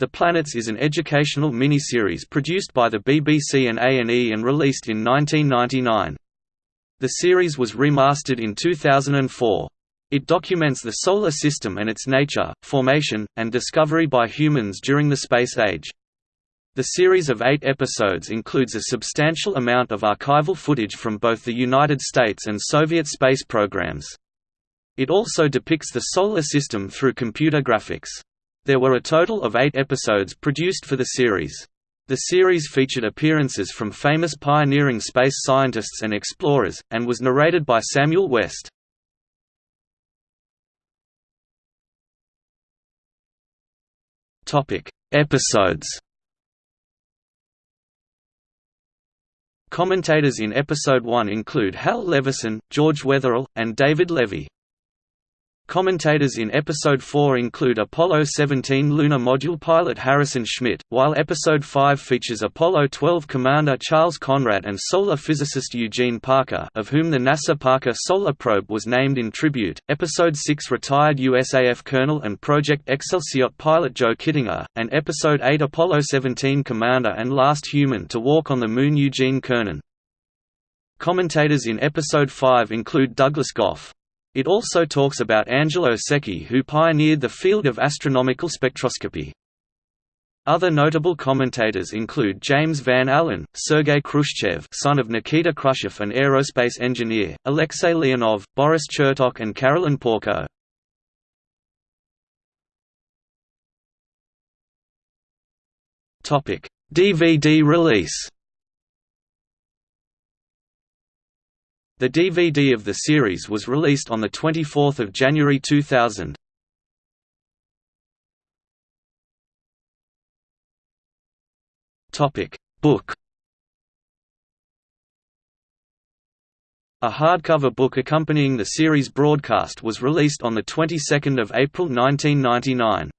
The Planets is an educational miniseries produced by the BBC and A&E and released in 1999. The series was remastered in 2004. It documents the Solar System and its nature, formation, and discovery by humans during the space age. The series of eight episodes includes a substantial amount of archival footage from both the United States and Soviet space programs. It also depicts the Solar System through computer graphics. There were a total of eight episodes produced for the series. The series featured appearances from famous pioneering space scientists and explorers, and was narrated by Samuel West. Episodes Commentators in Episode 1 include Hal Levison, George Wetherill, and David Levy. Commentators in Episode 4 include Apollo 17 lunar module pilot Harrison Schmitt, while Episode 5 features Apollo 12 commander Charles Conrad and solar physicist Eugene Parker of whom the NASA Parker Solar Probe was named in tribute, Episode 6 retired USAF Colonel and Project Excelsior pilot Joe Kittinger, and Episode 8 Apollo 17 commander and last human to walk on the Moon Eugene Cernan. Commentators in Episode 5 include Douglas Gough. It also talks about Angelo Secchi who pioneered the field of astronomical spectroscopy. Other notable commentators include James Van Allen, Sergei Khrushchev son of Nikita Khrushchev an aerospace engineer, Alexei Leonov, Boris Chertok and Carolyn Porco. DVD release The DVD of the series was released on 24 January 2000. Book A hardcover book accompanying the series broadcast was released on the 22nd of April 1999.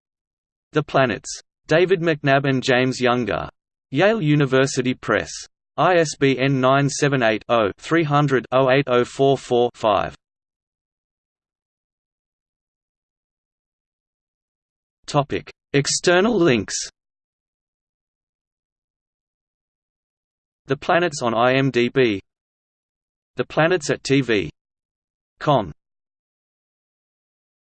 The Planets. David McNab and James Younger. Yale University Press. ISBN 978-0-300-08044-5. External links The planets on IMDb The planets at TV. TV.com